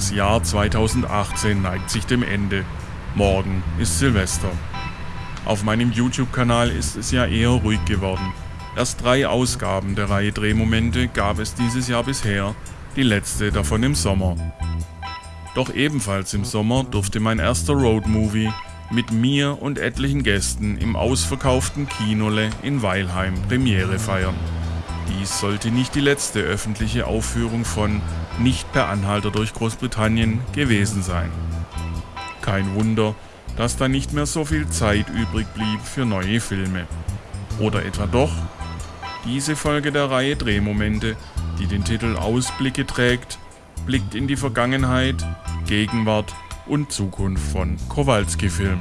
Das Jahr 2018 neigt sich dem Ende. Morgen ist Silvester. Auf meinem YouTube-Kanal ist es ja eher ruhig geworden. Erst drei Ausgaben der Reihe Drehmomente gab es dieses Jahr bisher, die letzte davon im Sommer. Doch ebenfalls im Sommer durfte mein erster Roadmovie mit mir und etlichen Gästen im ausverkauften Kinole in Weilheim Premiere feiern. Dies sollte nicht die letzte öffentliche Aufführung von Nicht per Anhalter durch Großbritannien gewesen sein. Kein Wunder, dass da nicht mehr so viel Zeit übrig blieb für neue Filme. Oder etwa doch? Diese Folge der Reihe Drehmomente, die den Titel Ausblicke trägt, blickt in die Vergangenheit, Gegenwart und Zukunft von Kowalski Film.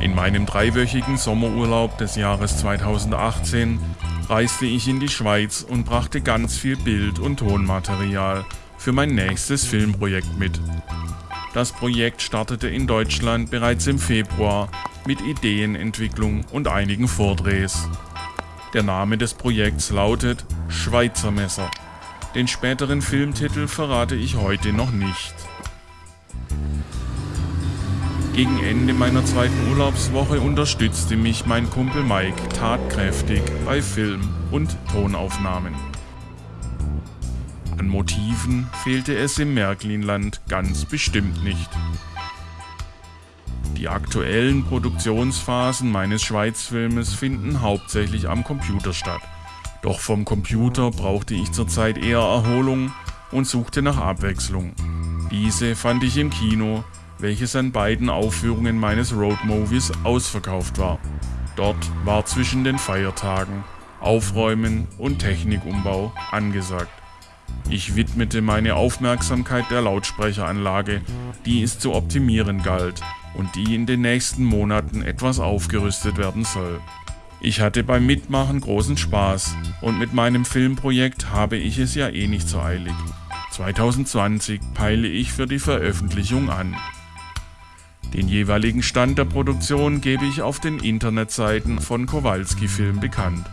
In meinem dreiwöchigen Sommerurlaub des Jahres 2018 reiste ich in die Schweiz und brachte ganz viel Bild- und Tonmaterial für mein nächstes Filmprojekt mit. Das Projekt startete in Deutschland bereits im Februar mit Ideenentwicklung und einigen Vordrehs. Der Name des Projekts lautet Schweizer Messer. Den späteren Filmtitel verrate ich heute noch nicht. Gegen Ende meiner zweiten Urlaubswoche unterstützte mich mein Kumpel Mike tatkräftig bei Film- und Tonaufnahmen. An Motiven fehlte es im Märklinland ganz bestimmt nicht. Die aktuellen Produktionsphasen meines Schweizfilmes finden hauptsächlich am Computer statt. Doch vom Computer brauchte ich zurzeit eher Erholung und suchte nach Abwechslung. Diese fand ich im Kino welches an beiden Aufführungen meines Roadmovies ausverkauft war. Dort war zwischen den Feiertagen Aufräumen und Technikumbau angesagt. Ich widmete meine Aufmerksamkeit der Lautsprecheranlage, die es zu optimieren galt und die in den nächsten Monaten etwas aufgerüstet werden soll. Ich hatte beim Mitmachen großen Spaß und mit meinem Filmprojekt habe ich es ja eh nicht so eilig. 2020 peile ich für die Veröffentlichung an. Den jeweiligen Stand der Produktion gebe ich auf den Internetseiten von Kowalski Film bekannt.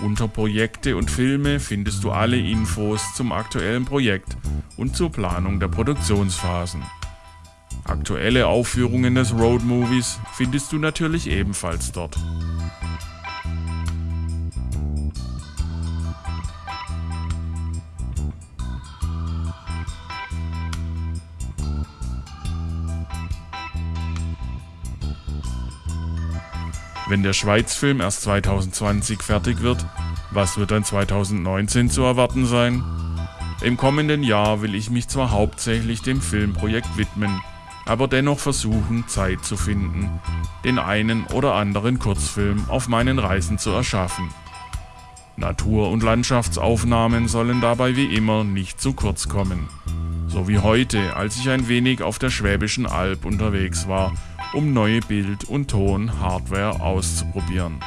Unter Projekte und Filme findest du alle Infos zum aktuellen Projekt und zur Planung der Produktionsphasen. Aktuelle Aufführungen des Road Movies findest du natürlich ebenfalls dort. Wenn der Schweizfilm erst 2020 fertig wird, was wird dann 2019 zu erwarten sein? Im kommenden Jahr will ich mich zwar hauptsächlich dem Filmprojekt widmen, aber dennoch versuchen, Zeit zu finden, den einen oder anderen Kurzfilm auf meinen Reisen zu erschaffen. Natur- und Landschaftsaufnahmen sollen dabei wie immer nicht zu kurz kommen. So wie heute, als ich ein wenig auf der Schwäbischen Alb unterwegs war um neue Bild- und Ton-Hardware auszuprobieren.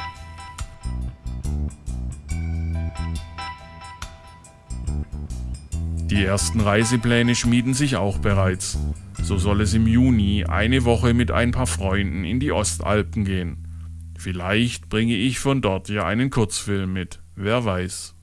Die ersten Reisepläne schmieden sich auch bereits. So soll es im Juni eine Woche mit ein paar Freunden in die Ostalpen gehen. Vielleicht bringe ich von dort ja einen Kurzfilm mit, wer weiß.